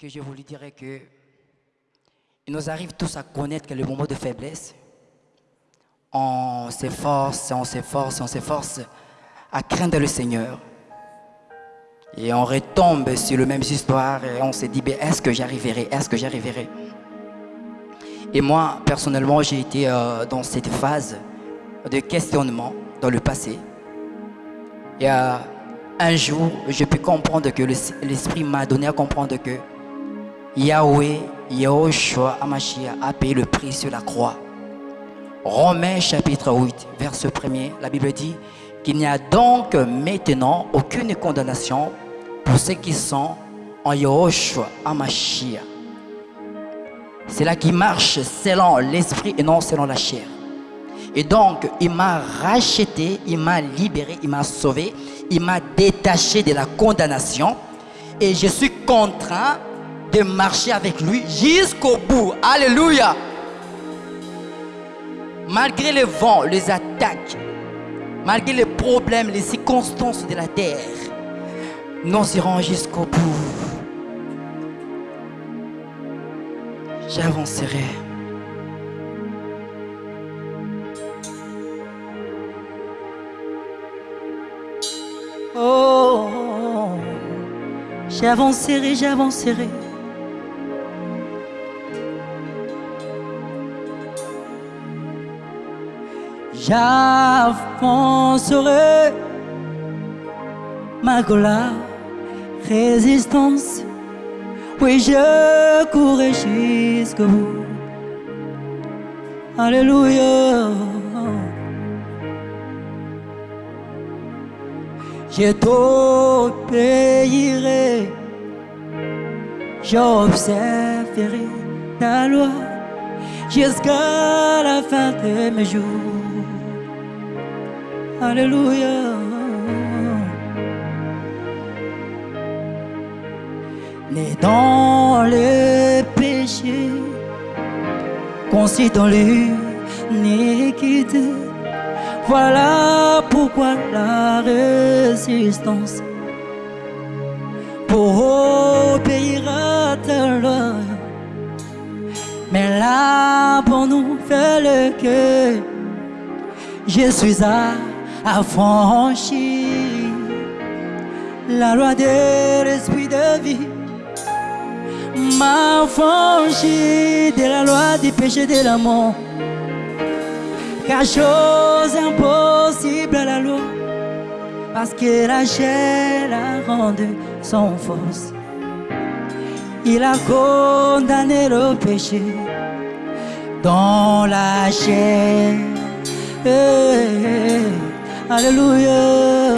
que je vous dirais que nous arrive tous à connaître que le moment de faiblesse, on s'efforce, on s'efforce, on s'efforce à craindre le Seigneur. Et on retombe sur le même histoire et on se dit, ben, est-ce que j'arriverai? Est-ce que j'arriverai? Et moi, personnellement, j'ai été euh, dans cette phase de questionnement dans le passé. Et un jour, je peux comprendre que l'Esprit m'a donné à comprendre que Yahweh, Yahushua Amashia a payé le prix sur la croix. Romains chapitre 8, verset 1er, la Bible dit qu'il n'y a donc maintenant aucune condamnation pour ceux qui sont en Yahushua Amashia. C'est là qui marche selon l'esprit et non selon la chair. Et donc, il m'a racheté, il m'a libéré, il m'a sauvé, il m'a détaché de la condamnation. Et je suis contraint de marcher avec lui jusqu'au bout. Alléluia. Malgré le vent, les attaques, malgré les problèmes, les circonstances de la terre, nous irons jusqu'au bout. J'avancerai. Oh, j'avancerai, j'avancerai. J'avancerai malgré la résistance. Oui, je courrai jusqu'au bout. Alléluia. Je t'obéirai, j'observerai ta loi jusqu'à la fin de mes jours. Alléluia. Né dans le péché, conçu dans l'iniquité. Voilà pourquoi la résistance pour obéir à ta loi. Mais là pour nous fait le cœur, je suis à affranchi la loi de l'esprit de vie. M'a affranchi de la loi du péché de l'amour. Car chose impossible à la loi parce que la chair a rendu son force. Il a condamné le péché dans la chair Alléluia.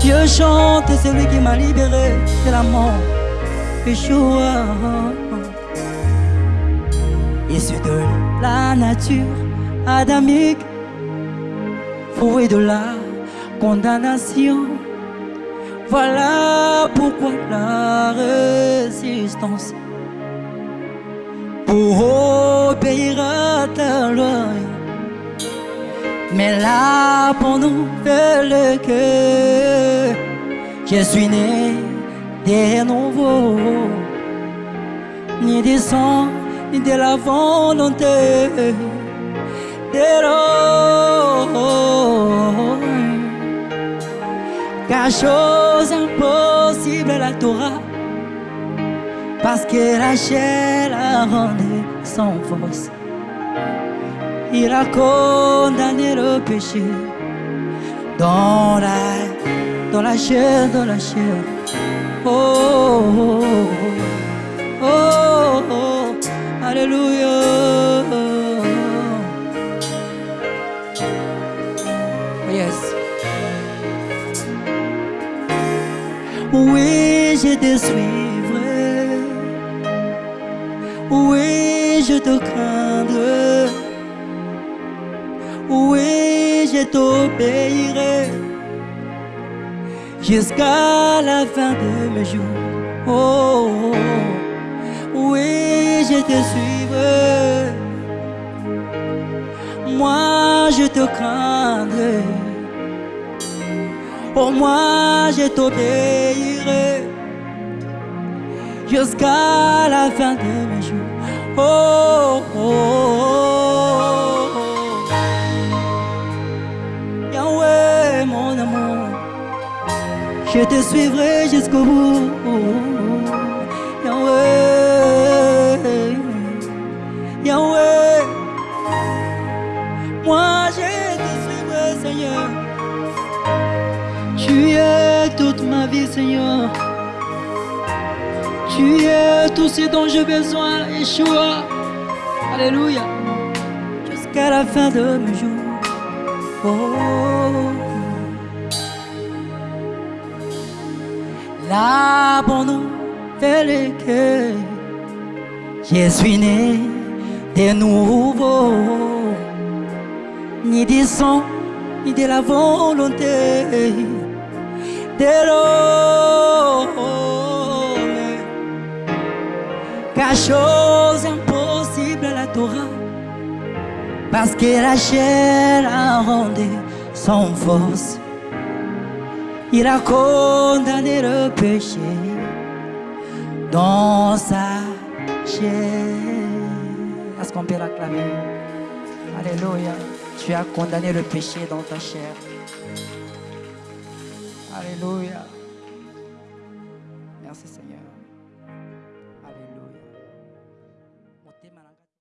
Je chante celui qui m'a libéré de la mort. Yeshua. Issu de la nature adamique, fouet de la condamnation. Voilà pourquoi la résistance pour obéir à ta loi. Mais là pour nous le que je suis né de nouveau, ni du sang, ni de la volonté de. Car chose impossible à la Torah parce que la chair a rendu sans force. Il a condamné le péché dans la, la chair, dans la chair. Oh, oh, oh, oh, oh Alléluia. Yes. Oui, je te suivrai. Oui, je te craindrai. Oui, je t'obéirai? Jusqu'à la fin de mes jours. Oh, oh, oh. oui, je te suivrai. Moi, je te craindrai. Pour moi, je t'obéirai jusqu'à la fin de mes jours. Oh, oh, oh, oh. Yahweh, mon amour, je te suivrai jusqu'au bout. Yahweh, Yahweh, moi je te suivrai, Seigneur. Tu es toute ma vie, Seigneur. Tu es tout ce dont j'ai besoin, Yeshua. Alléluia. Jusqu'à la fin de mes jours. Oh. Nouvelle est que je suis né de nouveau. Ni du sang, ni de la volonté de l'homme. Chose impossible à la Torah, parce que la chair a rendu son force. Il a condamné le péché dans sa chair. Est-ce qu'on peut l'acclamer? Alléluia. Tu as condamné le péché dans ta chair. Alléluia.